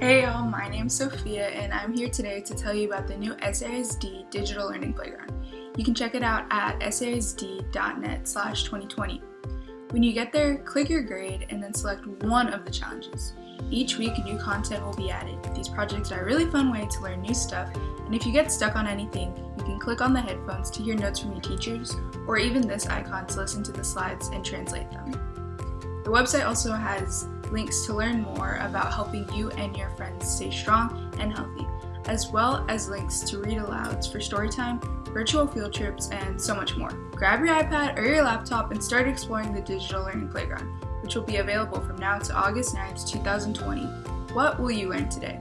Hey y'all, my name's Sophia and I'm here today to tell you about the new SAISD Digital Learning Playground. You can check it out at saisd.net slash 2020. When you get there, click your grade and then select one of the challenges. Each week new content will be added. These projects are a really fun way to learn new stuff and if you get stuck on anything, you can click on the headphones to hear notes from your teachers or even this icon to listen to the slides and translate them. The website also has links to learn more about helping you and your friends stay strong and healthy, as well as links to read alouds for storytime, virtual field trips, and so much more. Grab your iPad or your laptop and start exploring the Digital Learning Playground, which will be available from now to August 9th, 2020. What will you learn today?